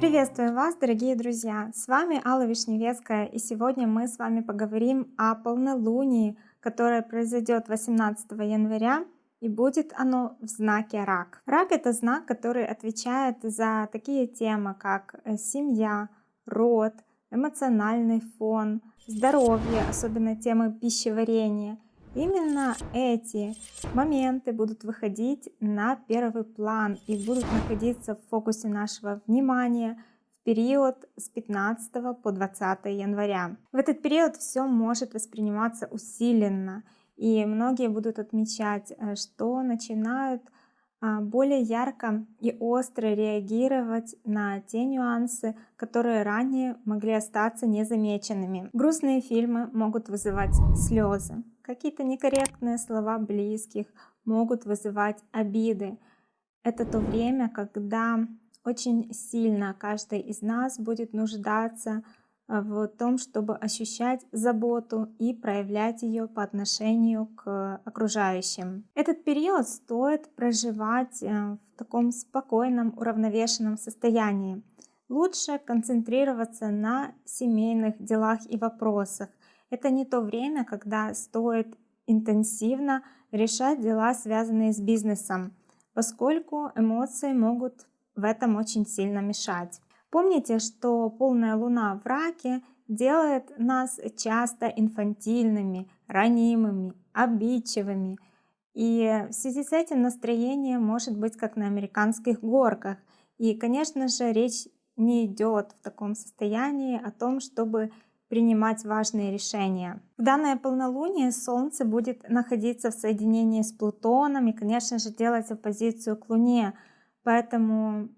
Приветствую вас, дорогие друзья! С вами Алла Вишневецкая, и сегодня мы с вами поговорим о полнолунии, которое произойдет 18 января, и будет оно в знаке Рак. Рак — это знак, который отвечает за такие темы, как э, семья, род, эмоциональный фон, здоровье, особенно темы пищеварения. Именно эти моменты будут выходить на первый план и будут находиться в фокусе нашего внимания в период с 15 по 20 января. В этот период все может восприниматься усиленно, и многие будут отмечать, э, что начинают а, более ярко и остро реагировать на те нюансы, которые ранее могли остаться незамеченными. Грустные фильмы могут вызывать слезы. Какие-то некорректные слова близких могут вызывать обиды. Это то время, когда очень сильно каждый из нас будет нуждаться Э, в том, чтобы ощущать заботу и проявлять ее по отношению к окружающим. Этот период стоит проживать э, в таком спокойном, уравновешенном состоянии. Лучше концентрироваться на семейных делах и вопросах. Это не то время, когда стоит интенсивно решать дела, связанные с бизнесом, поскольку эмоции могут в этом очень сильно мешать. Помните, что полная луна в раке делает нас часто инфантильными, ранимыми, обидчивыми. И в связи с этим настроение может быть как на американских горках. И, конечно же, речь не идет в таком состоянии о том, чтобы принимать важные решения. В данное полнолуние Солнце будет находиться в соединении с Плутоном и, конечно же, делать оппозицию к Луне. Поэтому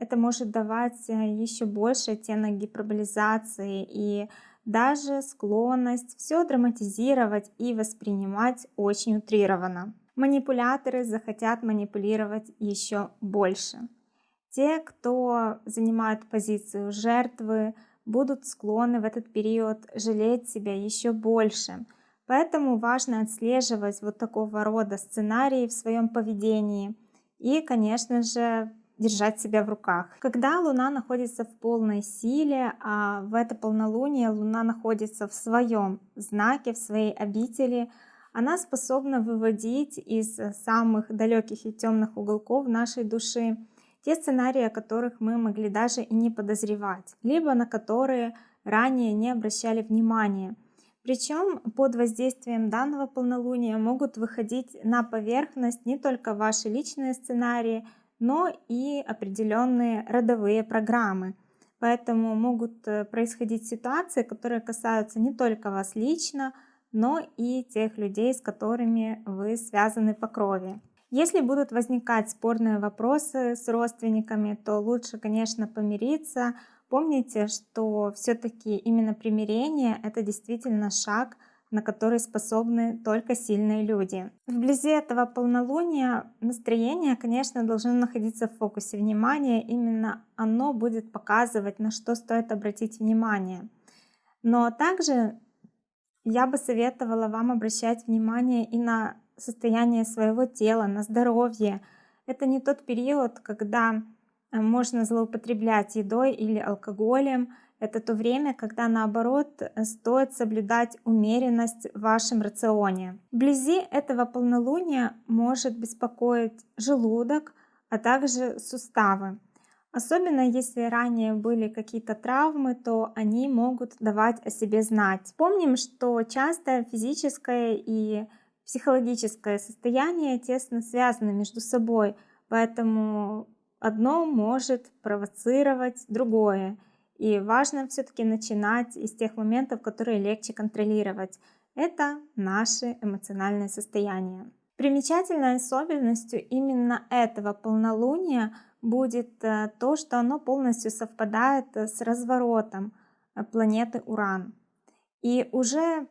это может давать э, еще больше оттенок гиперболизации и даже склонность все драматизировать и воспринимать очень утрированно. Манипуляторы захотят манипулировать еще больше. Те, кто занимает позицию жертвы, будут склонны в этот период жалеть себя еще больше. Поэтому важно отслеживать вот такого рода сценарии в своем поведении и, конечно же, держать себя в руках. Когда Луна находится в полной силе, а в это полнолуние Луна находится в своем знаке, в своей обители, она способна выводить из самых далеких и темных уголков нашей души те сценарии, о которых мы могли даже и не подозревать, либо на которые ранее не обращали внимания. Причем под воздействием данного полнолуния могут выходить на поверхность не только ваши личные сценарии, но и определенные родовые программы. Поэтому могут э, происходить ситуации, которые касаются не только вас лично, но и тех людей, с которыми вы связаны по крови. Если будут возникать спорные вопросы с родственниками, то лучше, конечно, помириться. Помните, что все-таки именно примирение — это действительно шаг на который способны только сильные люди. Вблизи этого полнолуния настроение, конечно, должно находиться в фокусе внимания. Именно оно будет показывать, на что стоит обратить внимание. Но также я бы советовала вам обращать внимание и на состояние своего тела, на здоровье. Это не тот период, когда э, можно злоупотреблять едой или алкоголем, это то время, когда наоборот стоит соблюдать умеренность в вашем рационе. Вблизи этого полнолуния может беспокоить желудок, а также суставы. Особенно если ранее были какие-то травмы, то они могут давать о себе знать. Помним, что часто физическое и психологическое состояние тесно связаны между собой, поэтому одно может провоцировать другое. И важно все-таки начинать из тех моментов, которые легче контролировать. Это наше эмоциональное состояние. Примечательной особенностью именно этого полнолуния будет э, то, что оно полностью совпадает с разворотом э, планеты Уран. И уже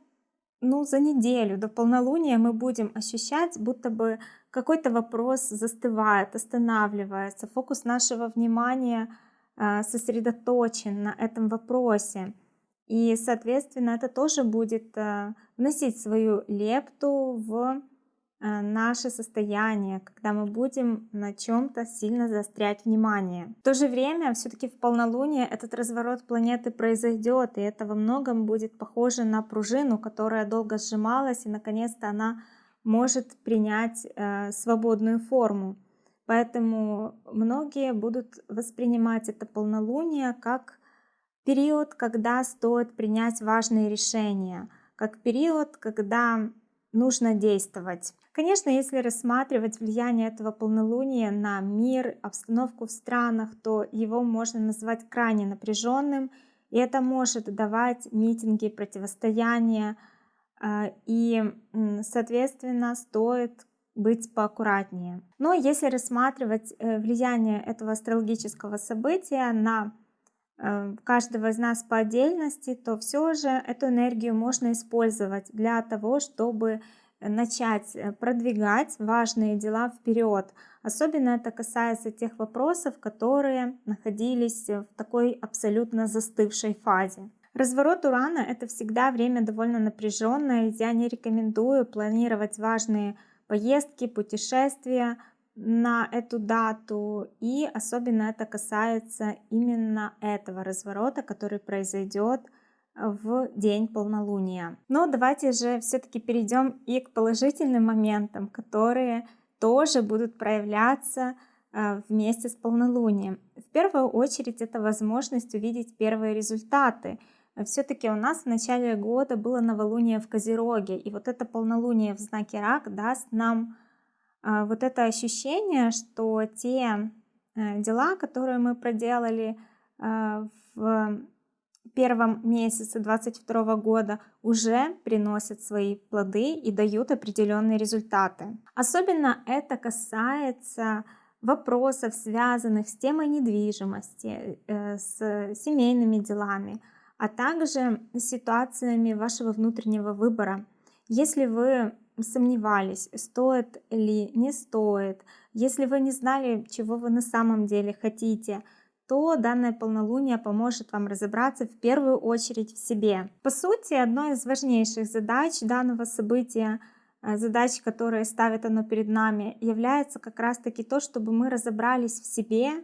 ну, за неделю до полнолуния мы будем ощущать, будто бы какой-то вопрос застывает, останавливается, фокус нашего внимания – а, сосредоточен на этом вопросе. И, соответственно, это тоже будет а, вносить свою лепту в наше состояние, когда мы будем на чем-то сильно заострять внимание. В то же время, все-таки в полнолуние этот разворот планеты произойдет, и это во многом будет похоже на пружину, которая долго сжималась, и наконец-то она может принять э, свободную форму. Поэтому многие будут воспринимать это полнолуние как период, когда стоит принять важные решения, как период, когда нужно действовать. Конечно, если рассматривать влияние этого полнолуния на мир, обстановку в странах, то его можно назвать крайне напряженным, и это может давать митинги, противостояния, а, и, соответственно, стоит быть поаккуратнее. Но если рассматривать э, влияние этого астрологического события на каждого из нас по отдельности, то все же эту энергию можно использовать для того, чтобы начать э, продвигать важные дела вперед. Особенно это касается тех вопросов, которые находились в такой абсолютно застывшей фазе. Разворот Урана — это всегда время довольно напряженное. Я не рекомендую планировать важные поездки, путешествия на эту дату. И особенно это касается именно этого разворота, который произойдет в день полнолуния. Но давайте же все-таки перейдем и к положительным моментам, которые тоже будут проявляться э, вместе с полнолунием. В первую очередь это возможность увидеть первые результаты – все-таки у нас в начале года было новолуние в Козероге, и вот это полнолуние в знаке Рак даст нам вот это ощущение, что те э, дела, которые мы проделали а, в первом месяце 22 года уже приносят свои плоды и дают определенные результаты. Особенно это касается вопросов, связанных с темой недвижимости, э, с семейными делами, а также ситуациями вашего внутреннего выбора. Если вы сомневались, стоит ли, не стоит, если вы не знали, чего вы на самом деле хотите, то данное полнолуние поможет вам разобраться в первую очередь в себе. По сути, одной из важнейших задач данного события, э, задач, которые ставит оно перед нами, является как раз-таки то, чтобы мы разобрались в себе,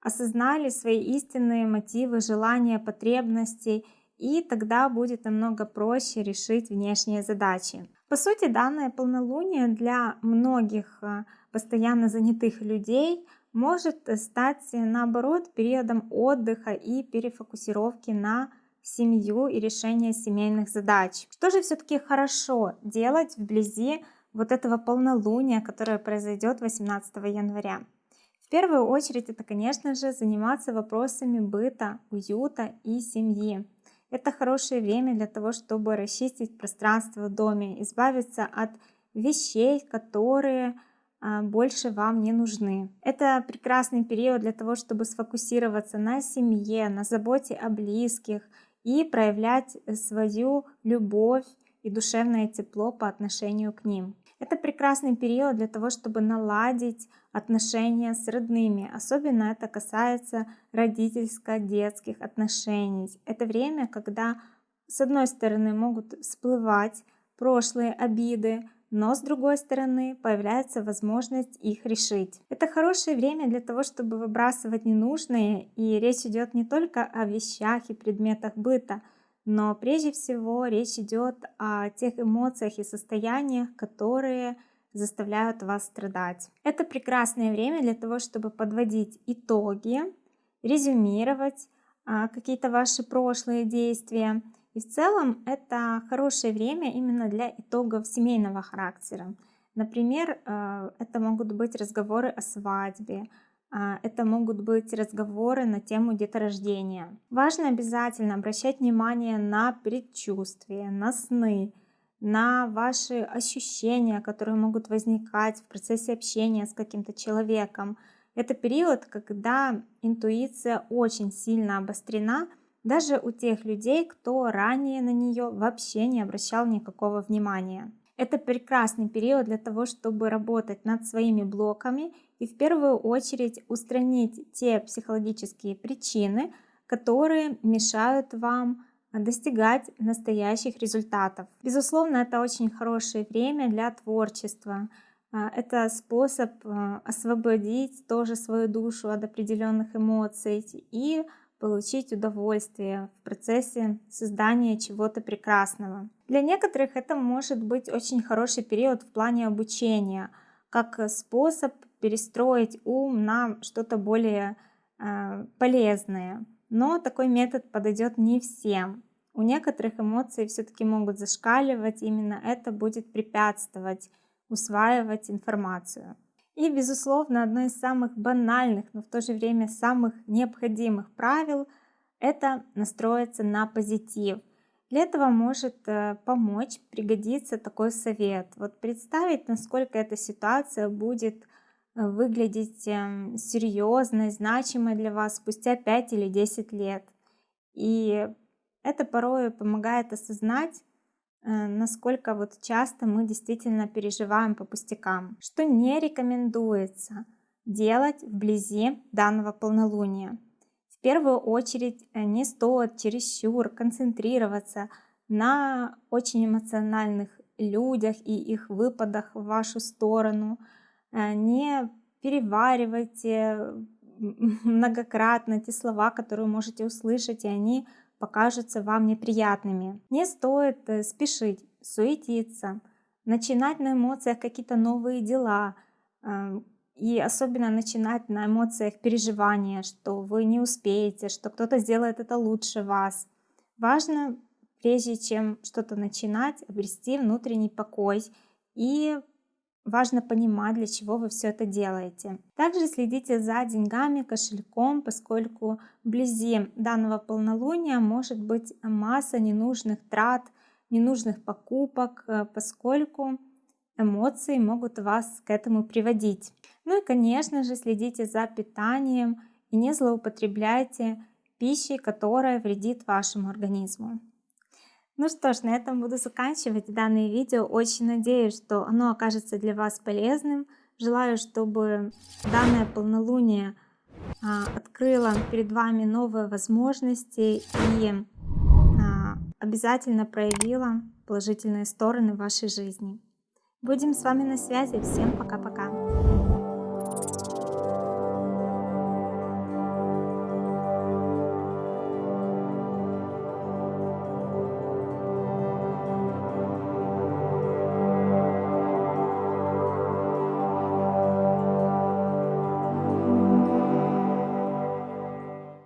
осознали свои истинные мотивы, желания, потребности, и тогда будет намного проще решить внешние задачи. По сути, данное полнолуние для многих э, постоянно занятых людей может стать, наоборот, периодом отдыха и перефокусировки на семью и решение семейных задач. Что же все-таки хорошо делать вблизи вот этого полнолуния, которое произойдет 18 января? В первую очередь это, конечно же, заниматься вопросами быта, уюта и семьи. Это хорошее время для того, чтобы расчистить пространство в доме, избавиться от вещей, которые а, больше вам не нужны. Это прекрасный период для того, чтобы сфокусироваться на семье, на заботе о близких и проявлять свою любовь и душевное тепло по отношению к ним. Это прекрасный период для того, чтобы наладить отношения с родными. Особенно это касается родительско-детских отношений. Это время, когда с одной стороны могут всплывать прошлые обиды, но с другой стороны появляется возможность их решить. Это хорошее время для того, чтобы выбрасывать ненужные, и речь идет не только о вещах и предметах быта, но прежде всего речь идет о тех эмоциях и состояниях, которые заставляют вас страдать. Это прекрасное время для того, чтобы подводить итоги, резюмировать а, какие-то ваши прошлые действия. И в целом это хорошее время именно для итогов семейного характера. Например, а, это могут быть разговоры о свадьбе, это могут быть разговоры на тему деторождения. Важно обязательно обращать внимание на предчувствия, на сны, на ваши ощущения, которые могут возникать в процессе общения с каким-то человеком. Это период, когда интуиция очень сильно обострена, даже у тех людей, кто ранее на нее вообще не обращал никакого внимания. Это прекрасный период для того, чтобы работать над своими блоками и в первую очередь устранить те психологические причины, которые мешают вам достигать настоящих результатов. Безусловно, это очень хорошее время для творчества. А, это способ а, освободить тоже свою душу от определенных эмоций и получить удовольствие в процессе создания чего-то прекрасного. Для некоторых это может быть очень хороший период в плане обучения, как способ перестроить ум на что-то более э, полезное. Но такой метод подойдет не всем. У некоторых эмоции все-таки могут зашкаливать, именно это будет препятствовать усваивать информацию. И, безусловно, одно из самых банальных, но в то же время самых необходимых правил – это настроиться на позитив. Для этого может э, помочь, пригодиться такой совет. Вот представить, насколько эта ситуация будет э, выглядеть эм, серьезной, значимой для вас спустя 5 или 10 лет. И это порой помогает осознать, э, насколько вот часто мы действительно переживаем по пустякам. Что не рекомендуется делать вблизи данного полнолуния. В первую очередь э, не стоит чересчур концентрироваться на очень эмоциональных людях и их выпадах в вашу сторону. Э, не переваривайте многократно те слова, которые можете услышать, и они покажутся вам неприятными. Не стоит э, спешить, суетиться, начинать на эмоциях какие-то новые дела, и особенно начинать на эмоциях переживания, что вы не успеете, что кто-то сделает это лучше вас. Важно, прежде чем что-то начинать, обрести внутренний покой и важно понимать, для чего вы все это делаете. Также следите за деньгами, кошельком, поскольку вблизи данного полнолуния может быть масса ненужных трат, ненужных покупок, э, поскольку эмоции могут вас к этому приводить. Ну и, конечно же, следите за питанием и не злоупотребляйте пищей, которая вредит вашему организму. Ну что ж, на этом буду заканчивать данное видео. Очень надеюсь, что оно окажется для вас полезным. Желаю, чтобы данное полнолуние а, открыло перед вами новые возможности и а, обязательно проявило положительные стороны вашей жизни. Будем с вами на связи. Всем пока-пока.